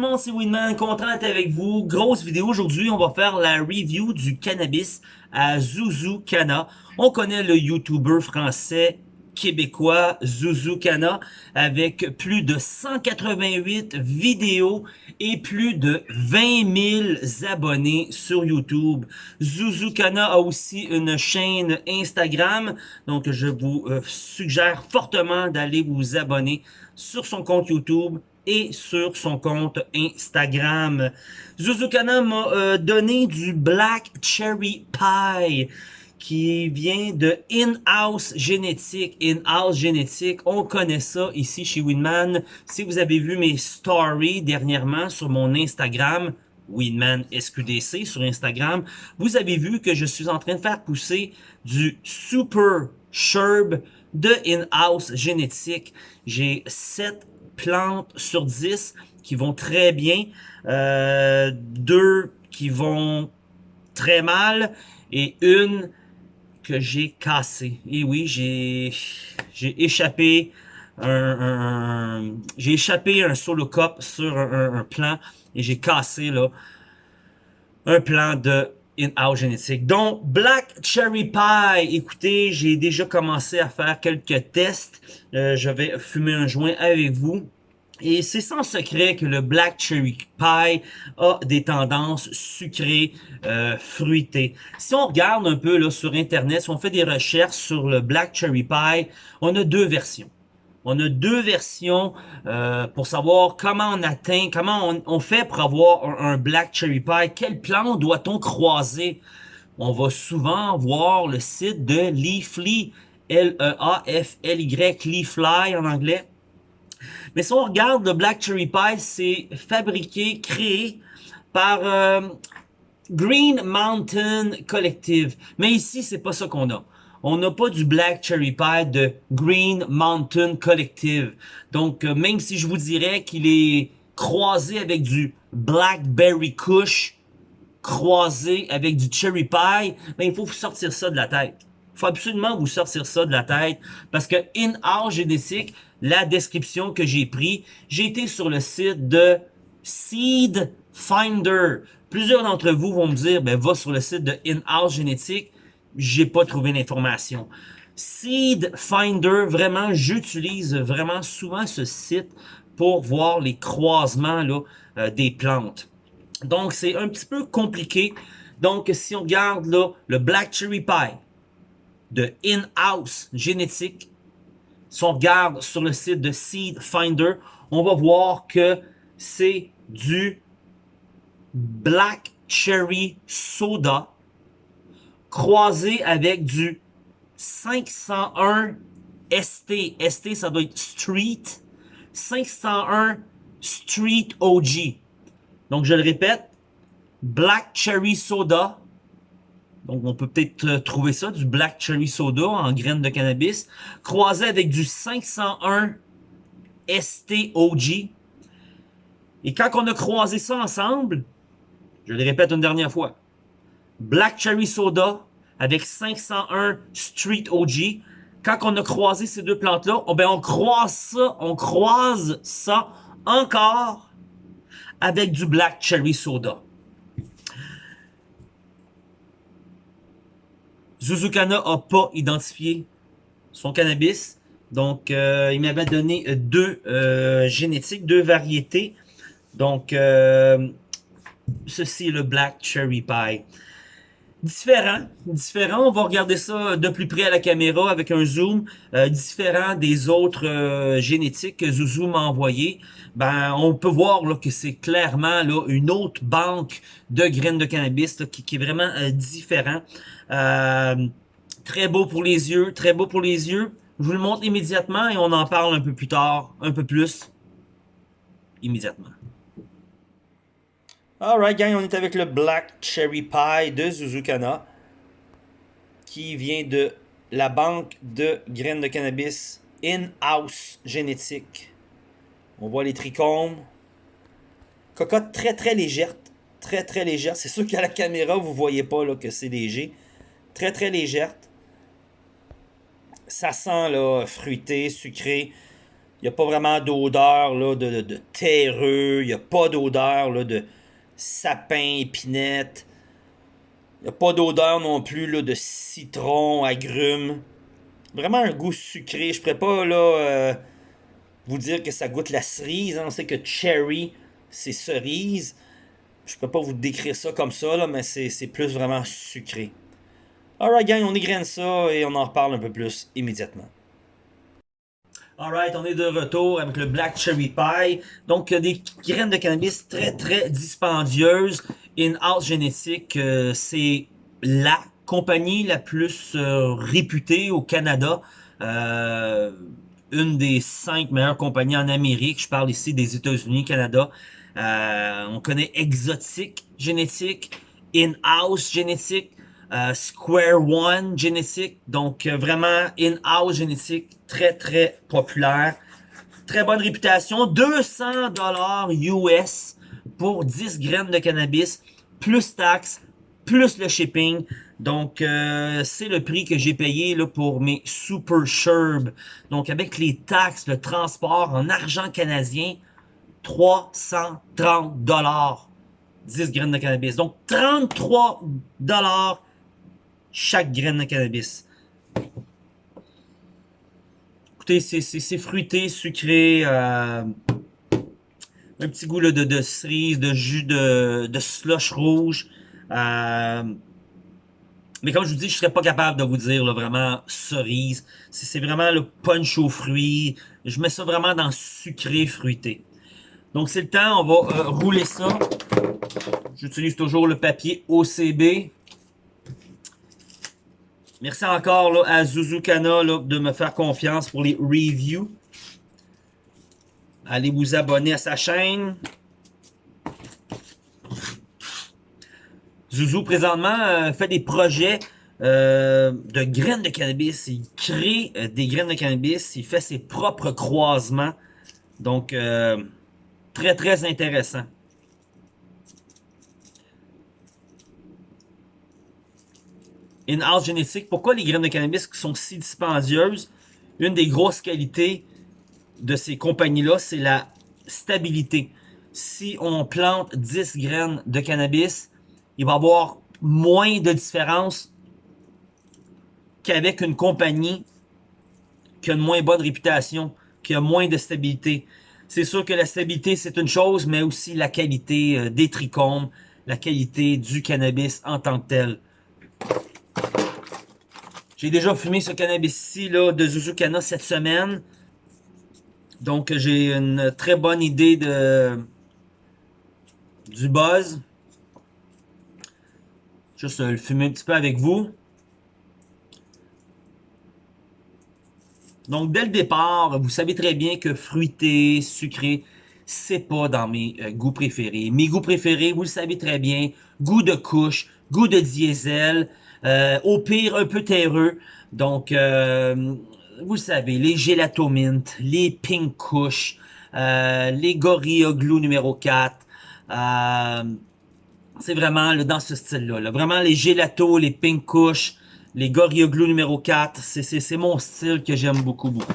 le c'est Winman, content d'être avec vous. Grosse vidéo aujourd'hui, on va faire la review du cannabis à Zuzu Cana. On connaît le YouTuber français québécois Zuzu Cana avec plus de 188 vidéos et plus de 20 000 abonnés sur YouTube. Zuzu Cana a aussi une chaîne Instagram, donc je vous euh, suggère fortement d'aller vous abonner sur son compte YouTube et sur son compte Instagram. Zuzukana m'a euh, donné du Black Cherry Pie qui vient de In-House Génétique. In-House Génétique, on connaît ça ici chez Winman. Si vous avez vu mes stories dernièrement sur mon Instagram, Winman SQDC sur Instagram, vous avez vu que je suis en train de faire pousser du Super Sherb de In-House Génétique. J'ai 7 plantes sur 10 qui vont très bien, euh, deux qui vont très mal et une que j'ai cassée. Et oui, j'ai j'ai échappé un, j'ai échappé un solo cup sur un, un plan et j'ai cassé là un plan de Donc, Black Cherry Pie, écoutez, j'ai déjà commencé à faire quelques tests. Euh, je vais fumer un joint avec vous. Et c'est sans secret que le Black Cherry Pie a des tendances sucrées, euh, fruitées. Si on regarde un peu là sur Internet, si on fait des recherches sur le Black Cherry Pie, on a deux versions. On a deux versions euh, pour savoir comment on atteint, comment on, fait pour avoir un, Black Cherry Pie. Quel plan doit-on croiser? On va souvent voir le site de Leafly, L-E-A-F-L-Y, Leafly en anglais. Mais si on regarde le Black Cherry Pie, c'est fabriqué, créé par euh, Green Mountain Collective. Mais ici, c'est pas ça qu'on a on n'a pas du Black Cherry Pie de Green Mountain Collective. Donc, euh, même si je vous dirais qu'il est croisé avec du Blackberry Kush, croisé avec du Cherry Pie, ben, il faut vous sortir ça de la tête. Il faut absolument vous sortir ça de la tête parce que in our génétique, la description que j'ai pris, j'ai été sur le site de Seed Finder. Plusieurs d'entre vous vont me dire, ben, va sur le site de In-House Génétique j'ai pas trouvé l'information. Seed Finder, vraiment, j'utilise vraiment souvent ce site pour voir les croisements là, euh, des plantes. Donc, c'est un petit peu compliqué. Donc, si on regarde là, le Black Cherry Pie de In-House Génétique, si on regarde sur le site de Seed Finder, on va voir que c'est du Black Cherry Soda croisé avec du 501 ST. ST, ça doit être Street. 501 Street OG. Donc, je le répète, Black Cherry Soda. Donc, on peut peut-être euh, trouver ça, du Black Cherry Soda en graines de cannabis, croisé avec du 501 ST OG. Et quand on a croisé ça ensemble, je le répète une dernière fois, Black Cherry Soda avec 501 Street OG. Quand on a croisé ces deux plantes-là, oh ben on croise ça, on croise ça encore avec du Black Cherry Soda. Zuzukana n'a pas identifié son cannabis. Donc, euh, il m'avait donné deux euh, génétiques, deux variétés. Donc, euh, ceci est le Black Cherry Pie différent, différent. On va regarder ça de plus près à la caméra avec un zoom, euh, différent des autres euh, génétiques que Zouzou m'a envoyé. Ben, on peut voir là, que c'est clairement là, une autre banque de graines de cannabis qui, est vraiment euh, différent. très beau pour les yeux, très beau pour les yeux. Je vous le montre immédiatement et on en parle un peu plus tard, un peu plus, immédiatement. Alright gang, on est avec le Black Cherry Pie de Zuzukana qui vient de la banque de graines de cannabis In-House Génétique. On voit les trichomes. Cocotte très très légère. Très très légère. C'est sûr qu'à la caméra, vous voyez pas là, que c'est léger. Très très légère. Ça sent là, fruité, sucré. Il n'y a pas vraiment d'odeur de, de, terreux. Il n'y a pas d'odeur de sapin, épinette. Il n'y a pas d'odeur non plus là, de citron, agrumes. Vraiment un goût sucré. Je ne pourrais pas euh, vous dire que ça goûte la cerise. Hein. On sait que cherry, c'est cerise. Je peux pas vous décrire ça comme ça, mais c'est plus vraiment sucré. Alright gang, on égrène ça et on en reparle un peu plus immédiatement. Alright, on est de retour avec le Black Cherry Pie. Donc, des graines de cannabis très très dispendieuses. In-house génétique, euh, c'est la compagnie la plus euh, réputée au Canada. Euh, une des cinq meilleures compagnies en Amérique. Je parle ici des États-Unis, Canada. On connaît Exotic Génétique, In-House Génétique, Square One Génétique. Donc vraiment In-House Génétique, très très populaire. Très bonne réputation. 200 dollars US pour 10 graines de cannabis, plus taxes, plus le shipping. Donc, euh, c'est le prix que j'ai payé pour mes Super Sherb. Donc, avec les taxes, le transport en argent canadien, 330 dollars 10 graines de cannabis. Donc, 33 dollars chaque graine de cannabis. C'est fruité, sucré, euh, un petit goût de, cerise, de jus de, slush rouge. Euh, mais comme je vous dis, je serais pas capable de vous dire vraiment cerise. C'est vraiment le punch aux fruits. Je mets ça vraiment dans sucré fruité. Donc c'est le temps, on va euh, rouler ça. J'utilise toujours le papier OCB. Merci encore à Zuzukana là, de me faire confiance pour les reviews. Allez vous abonner à sa chaîne. Zouzou, présentement, euh, fait des projets euh, de graines de cannabis. Il crée euh, des graines de cannabis. Il fait ses propres croisements. Donc, très, très intéressant. In-house génétique. Pourquoi les graines de cannabis sont si dispendieuses? Une des grosses qualités de ces compagnies-là, c'est la stabilité. Si on plante 10 graines de cannabis, il va y avoir moins de différence qu'avec une compagnie qui a une moins bonne réputation, qui a moins de stabilité. C'est sûr que la stabilité, c'est une chose, mais aussi la qualité euh, des trichomes, la qualité du cannabis en tant que tel. J'ai déjà fumé ce cannabis-ci de Zuzukana cette semaine. Donc j'ai une très bonne idée de du buzz. Juste le fumer un petit peu avec vous. Donc, dès le départ, vous savez très bien que fruité, sucré, c'est pas dans mes euh, goûts préférés. Mes goûts préférés, vous le savez très bien, goût de couche, goût de diesel, euh, au pire un peu terreux. Donc, euh, vous savez, les gelato mint, les pink kush, les gorilla glue numéro 4, c'est vraiment dans ce style-là. Vraiment les gelato, les pink kush, les Gorilla Glue numéro 4. C'est mon style que j'aime beaucoup, beaucoup.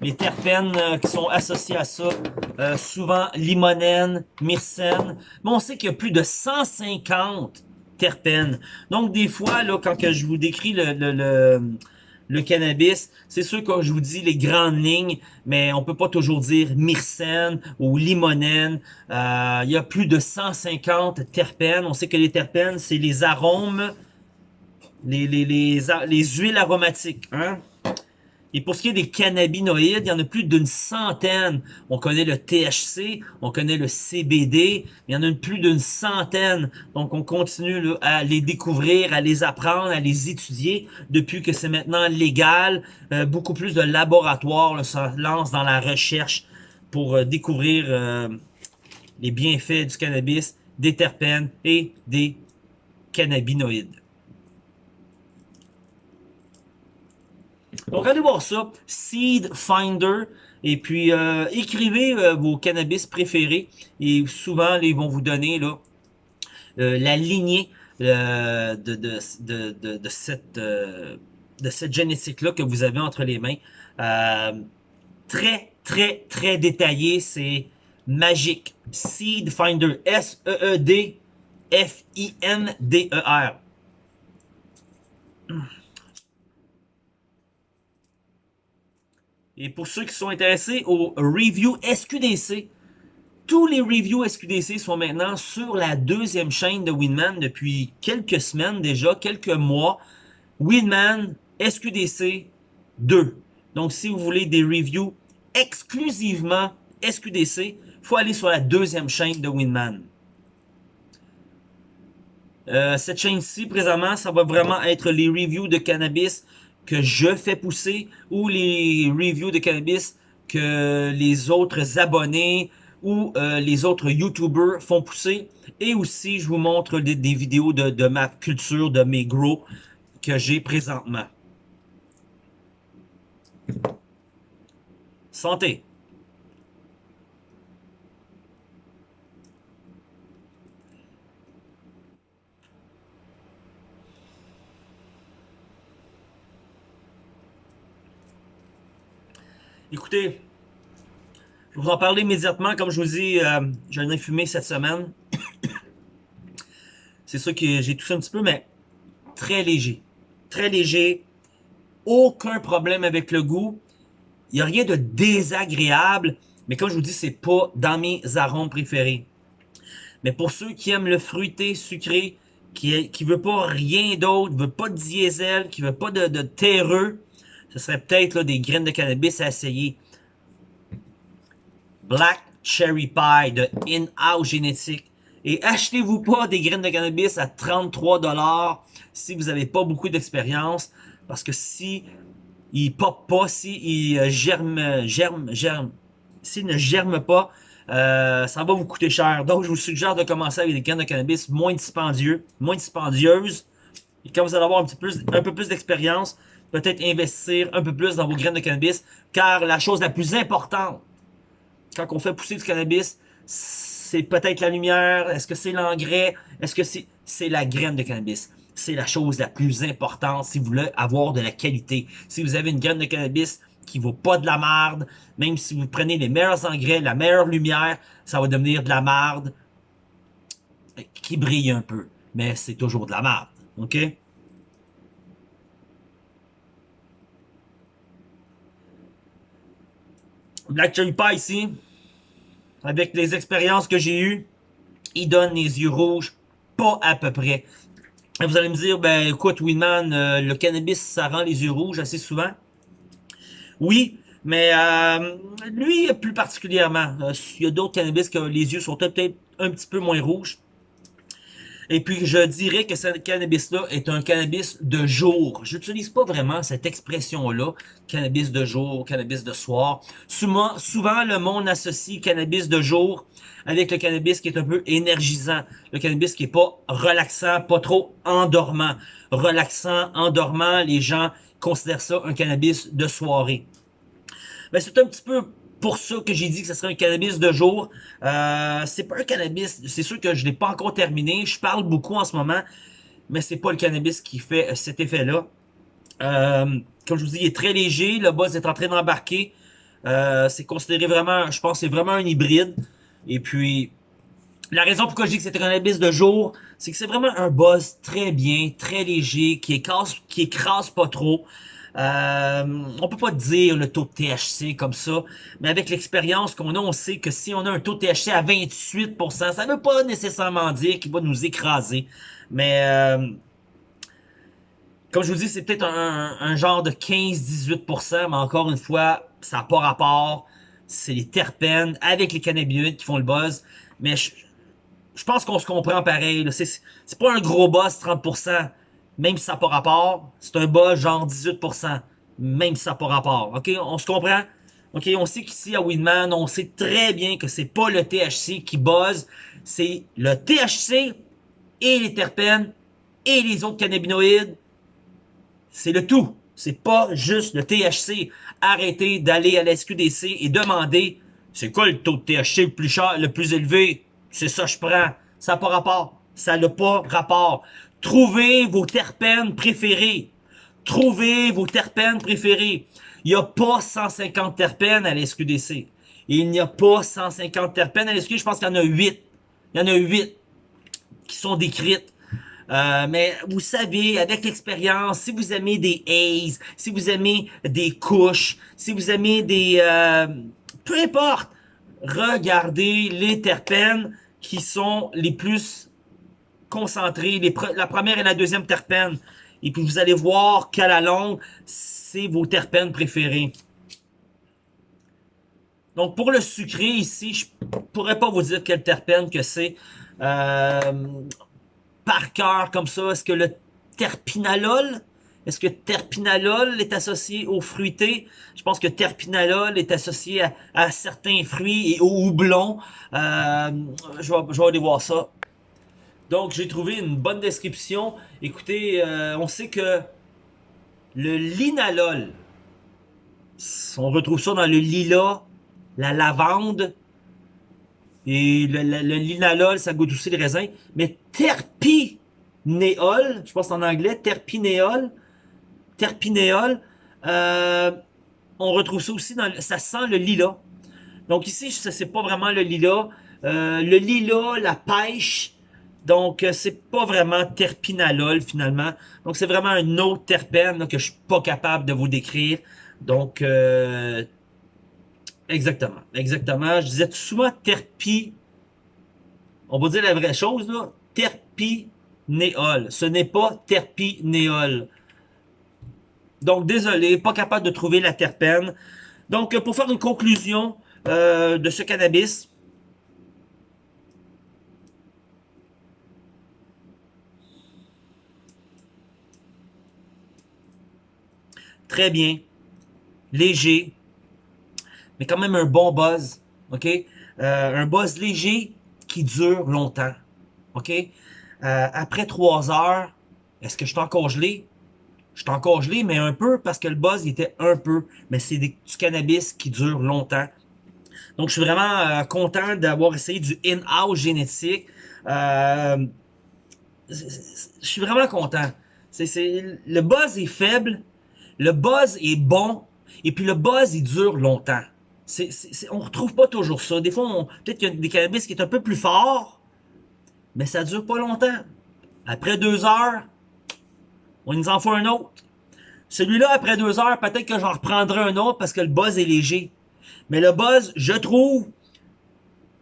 Les terpènes euh, qui sont associés à ça, euh, souvent limonène, myrcène. Mais on sait qu'il y a plus de 150 Donc des fois, là, quand je vous décris le, le le cannabis. C'est sûr que je vous dis les grandes lignes, mais on peut pas toujours dire myrcène ou limonène. Euh, il y a plus de 150 terpènes. On sait que les terpènes, c'est les arômes, les, les, les, les huiles aromatiques. Hein? Et pour ce qui est des cannabinoïdes, il y en a plus d'une centaine. On connaît le THC, on connaît le CBD, il y en a plus d'une centaine. Donc on continue à les découvrir, à les apprendre, à les étudier depuis que c'est maintenant légal. Euh, beaucoup plus de laboratoires se lancent dans la recherche pour euh, découvrir euh, les bienfaits du cannabis, des terpènes et des cannabinoïdes. Donc allez voir ça, Seed Finder, et puis euh, écrivez euh, vos cannabis préférés, et souvent ils vont vous donner là euh, la lignée de, de, de, de, cette, de cette génétique-là que vous avez entre les mains. très, très, très détaillé. C'est magique. Seed Finder. S-E-E-D-F-I-N-D-E-R. Et pour ceux qui sont intéressés au review SQDC, tous les reviews SQDC sont maintenant sur la deuxième chaîne de Winman depuis quelques semaines déjà, quelques mois. Winman SQDC 2. Donc si vous voulez des reviews exclusivement SQDC, il faut aller sur la deuxième chaîne de Winman. Euh, cette chaîne-ci, présentement, ça va vraiment être les reviews de cannabis que je fais pousser ou les reviews de cannabis que les autres abonnés ou euh, les autres YouTubers font pousser. Et aussi, je vous montre des, vidéos de, de, ma culture, de mes grows que j'ai présentement. Santé! Écoutez, je vous en parler immédiatement. Comme je vous dis, euh, j'en fumé cette semaine. C'est ça que j'ai touché un petit peu, mais très léger. Très léger. Aucun problème avec le goût. Il n'y a rien de désagréable. Mais comme je vous dis, c'est pas dans mes arômes préférés. Mais pour ceux qui aiment le fruité, sucré, qui ne veut pas rien d'autre, veut pas de diesel, qui veut pas de, de terreux, ce serait peut-être des graines de cannabis à essayer. Black Cherry Pie de In-House Génétique. Et achetez-vous pas des graines de cannabis à 33$ si vous n'avez pas beaucoup d'expérience. Parce que si il pop pas, si il euh, germe, germe, germe, s'il ne germe pas, euh, ça va vous coûter cher. Donc, je vous suggère de commencer avec des graines de cannabis moins dispendieux, moins dispendieuses. Et quand vous allez avoir un, peu plus d'expérience, peut-être investir un peu plus dans vos graines de cannabis, car la chose la plus importante, quand on fait pousser du cannabis, c'est peut-être la lumière, est-ce que c'est l'engrais, est-ce que c'est c'est la graine de cannabis. C'est la chose la plus importante si vous voulez avoir de la qualité. Si vous avez une graine de cannabis qui vaut pas de la marde, même si vous prenez les meilleurs engrais, la meilleure lumière, ça va devenir de la marde qui brille un peu. Mais c'est toujours de la marde. OK? Black Cherry Pie ici, avec les expériences que j'ai eues, il donne les yeux rouges, pas à peu près. Vous allez me dire, ben écoute Winman, euh, le cannabis, ça rend les yeux rouges assez souvent. Oui, mais euh, lui plus particulièrement. Euh, il y a d'autres cannabis que les yeux sont peut-être un petit peu moins rouges. Et puis, je dirais que ce cannabis-là est un cannabis de jour. J'utilise pas vraiment cette expression-là, cannabis de jour, cannabis de soir. Souvent, souvent, le monde associe cannabis de jour avec le cannabis qui est un peu énergisant. Le cannabis qui est pas relaxant, pas trop endormant. Relaxant, endormant, les gens considèrent ça un cannabis de soirée. Mais c'est un petit peu pour ça que j'ai dit que ce serait un cannabis de jour. Euh, c'est pas un cannabis, c'est sûr que je l'ai pas encore terminé. Je parle beaucoup en ce moment, mais c'est pas le cannabis qui fait euh, cet effet-là. Euh, comme je vous dis, il est très léger. Le buzz est en train d'embarquer. Euh, c'est considéré vraiment, je pense, c'est vraiment un hybride. Et puis, la raison pourquoi je dis que c'est un cannabis de jour, c'est que c'est vraiment un buzz très bien, très léger, qui écrase, qui écrase pas trop. Euh, on peut pas dire le taux de THC comme ça, mais avec l'expérience qu'on a, on sait que si on a un taux de THC à 28%, ça ne veut pas nécessairement dire qu'il va nous écraser. Mais euh, comme je vous dis, c'est peut-être un, genre de 15-18%, mais encore une fois, ça n'a pas rapport. C'est les terpènes avec les cannabinoïdes qui font le buzz. Mais je, je pense qu'on se comprend pareil. C'est pas un gros buzz 30% même si ça n'a pas rapport, c'est un bas genre 18%, même si ça n'a pas rapport. OK, on se comprend? OK, on sait qu'ici à Winman, on sait très bien que c'est pas le THC qui buzz, c'est le THC et les terpènes et les autres cannabinoïdes. C'est le tout. C'est pas juste le THC. Arrêtez d'aller à la SQDC et demander c'est quoi le taux de THC le plus cher, le plus élevé? C'est ça je prends. Ça n'a pas rapport. Ça n'a pas rapport. Trouvez vos terpènes préférés. Trouvez vos terpènes préférés. Il n'y a pas 150 terpènes à la SQDC. Il n'y a pas 150 terpènes à la SQDC. Je pense qu'il y en a 8. Il y en a 8 qui sont décrites. Euh, mais vous savez, avec l'expérience, si vous aimez des haze, si vous aimez des couches, si vous aimez des... Euh, peu importe, regardez les terpènes qui sont les plus concentrés, les la première et la deuxième terpène. Et puis vous allez voir qu'à la longue, c'est vos terpènes préférés. Donc pour le sucré ici, je pourrais pas vous dire quel terpène que c'est. Euh, par cœur comme ça, est-ce que le terpinalol, est-ce que terpinalol est associé aux fruités? Je pense que terpinalol est associé à, certains fruits et au houblon. Euh, je vais aller voir ça. Donc, j'ai trouvé une bonne description. Écoutez, euh, on sait que le linalol, on retrouve ça dans le lilas, la lavande, et le, linalol, ça goûte aussi le raisin. Mais terpinéol, je pense en anglais, terpinéol, terpinéol, euh, on retrouve ça aussi dans, ça sent le lilas. Donc ici, ça c'est pas vraiment le lilas. Euh, le lilas, la pêche, donc euh, c'est pas vraiment terpinalol finalement. Donc c'est vraiment un autre terpène que je suis pas capable de vous décrire. Donc Exactement, exactement. Je disais souvent terpi. On va dire la vraie chose, là. Terpinéol. Ce n'est pas terpinéol. Donc, désolé, pas capable de trouver la terpène. Donc, pour faire une conclusion euh, de ce cannabis, très bien, léger, mais quand même un bon buzz, ok? Euh, un buzz léger qui dure longtemps, ok? Euh, après trois heures, est-ce que je suis encore gelé? Je suis encore gelé, mais un peu, parce que le buzz était un peu, mais c'est du cannabis qui dure longtemps. Donc, je suis vraiment euh, content d'avoir essayé du in-house génétique. je suis vraiment content. Le buzz est faible, le buzz est bon, et puis le buzz, il dure longtemps c'est, on retrouve pas toujours ça. Des fois, peut-être qu'il y a des cannabis qui est un peu plus fort, mais ça dure pas longtemps. Après deux heures, on nous en fait un autre. Celui-là, après deux heures, peut-être que j'en reprendrai un autre parce que le buzz est léger. Mais le buzz, je trouve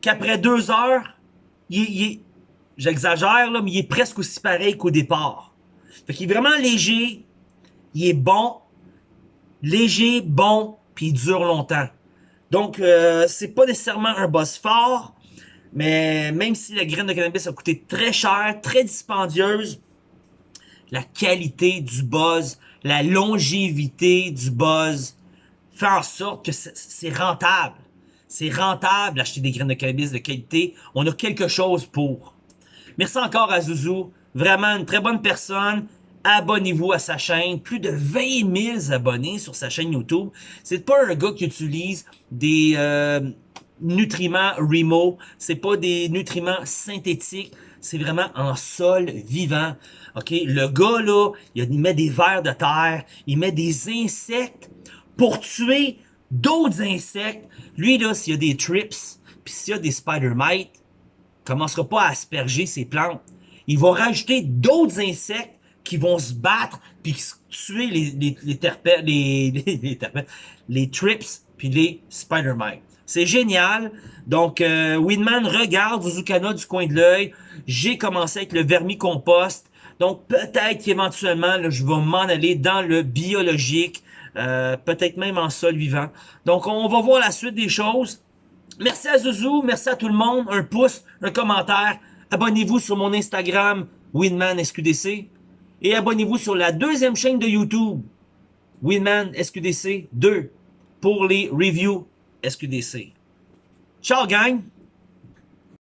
qu'après deux heures, il, est, j'exagère, là, mais il est presque aussi pareil qu'au départ. Fait qu'il est vraiment léger, il est bon, léger, bon, puis dure longtemps. Donc, euh, c'est pas nécessairement un boss fort, mais même si la graine de cannabis a coûté très cher, très dispendieuse, la qualité du buzz, la longévité du buzz fait en sorte que c'est rentable. C'est rentable d'acheter des graines de cannabis de qualité. On a quelque chose pour. Merci encore à Zouzou. Vraiment une très bonne personne abonnez-vous à sa chaîne. Plus de 20 000 abonnés sur sa chaîne YouTube. C'est pas un gars qui utilise des euh, nutriments Remo. C'est pas des nutriments synthétiques. C'est vraiment en sol vivant. OK? Le gars, là, il met des vers de terre. Il met des insectes pour tuer d'autres insectes. Lui, là, s'il y a des trips, puis s'il y a des spider mites, commencera pas à asperger ses plantes. Il va rajouter d'autres insectes qui vont se battre puis tuer les, les, les, les, les, les trips puis les spider mites. C'est génial. Donc, euh, Winman regarde Zuzukana du coin de l'œil. J'ai commencé avec le vermicompost. Donc, peut-être qu'éventuellement, je vais m'en aller dans le biologique. Euh, peut-être même en sol vivant. Donc, on va voir la suite des choses. Merci à Zouzou, merci à tout le monde. Un pouce, un commentaire. Abonnez-vous sur mon Instagram, Winman SQDC. Et abonnez-vous sur la deuxième chaîne de YouTube, Winman SQDC 2, pour les reviews SQDC. Ciao gang!